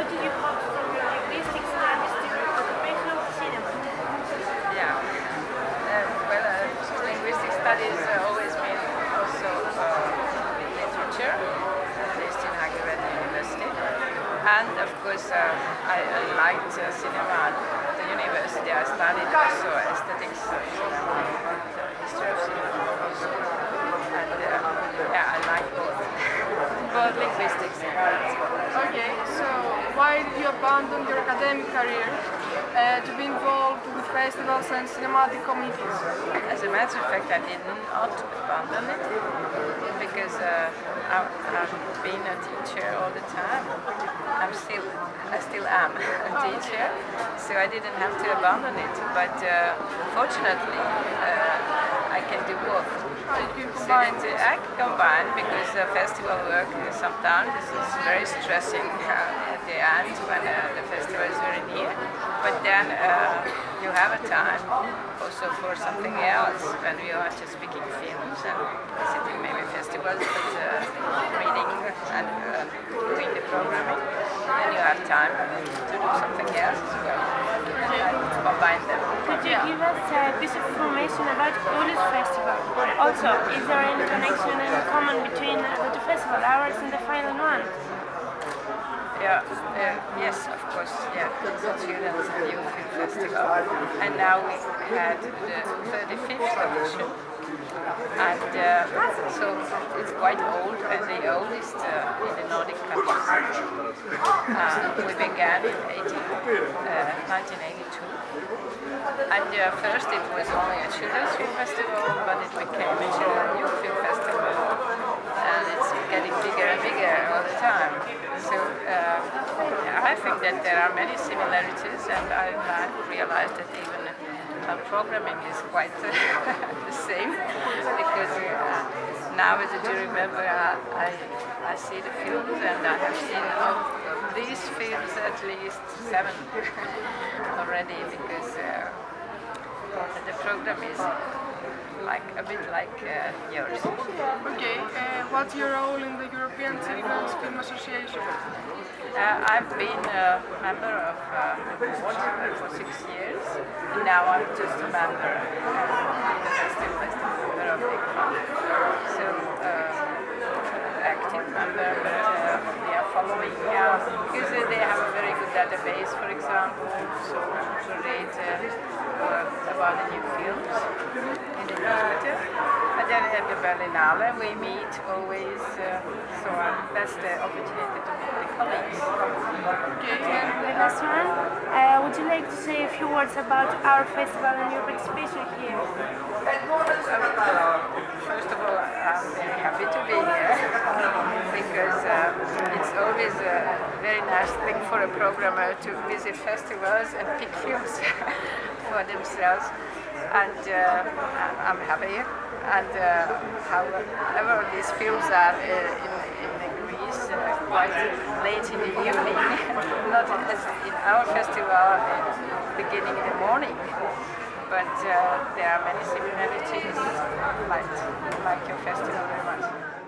how did you hop from your linguistic studies to occupational cinema? Yeah. Uh, well, uh, linguistic studies uh, always mean also uh, literature, at least in Hagered University. And of course, uh, I, I liked uh, cinema at the university. I studied also aesthetics of cinema, the history of cinema also. And uh, yeah, I like both. both linguistics and. Okay, so why did you abandon your academic career uh, to be involved with festivals and cinematic committees? As a matter of fact, I did not abandon it because uh, I, I've been a teacher all the time. I'm still, I still am a teacher, so I didn't have to abandon it. But uh, fortunately, uh, I can do both. You combine I can combine because the festival work sometimes is very stressing uh, at the end when uh, the festival is very near. But then uh, you have a time also for something else when you are just speaking films and visiting maybe festivals, but uh, reading and uh, doing the programming. Then you have time to do something else as well. And combine them. Could you give us a piece of information about Oulu's Festival? Also, is there any connection and common between uh, the two festival hours and the final one? Yeah, uh, yes, of course, yeah, it's Students and Youth Film Festival. And now we had the 35th edition. And uh, so it's quite old and the oldest uh, in the Nordic countries. Uh, we began in 18, uh, 1982. And uh, first it was only a children's film festival, but it became a children's youth film festival. And it's getting bigger and bigger all the time. So uh, I think that there are many similarities, and I realized that even uh, programming is quite the same because uh, now as a jury member I, I, I see the films and I have seen of these films at least seven already because uh, the program is like a bit like uh, yours. Okay, uh, what's your role in the European Children's Film Association? Uh, I've been a member of uh, the board for six years. And now I'm just a member, uh, the festival, festival member of ECFA. So, uh, active member, but uh, we are following, uh, because they have a very good database, for example, so to read uh, uh, about the new films in the newsletter. And then at the Berlinale we meet always, uh, so um, that's the opportunity to meet the colleagues. Okay, and The last one, uh, would you like to say a few words about our festival and your participation here? First of all, I'm very happy to be here because uh, a nice thing for a programmer to visit festivals and pick films for themselves. And uh, I'm happy. And uh, however these films are uh, in, in Greece uh, quite late in the evening, not as in our festival uh, beginning in the morning but uh, there are many similarities like, like your festival very much.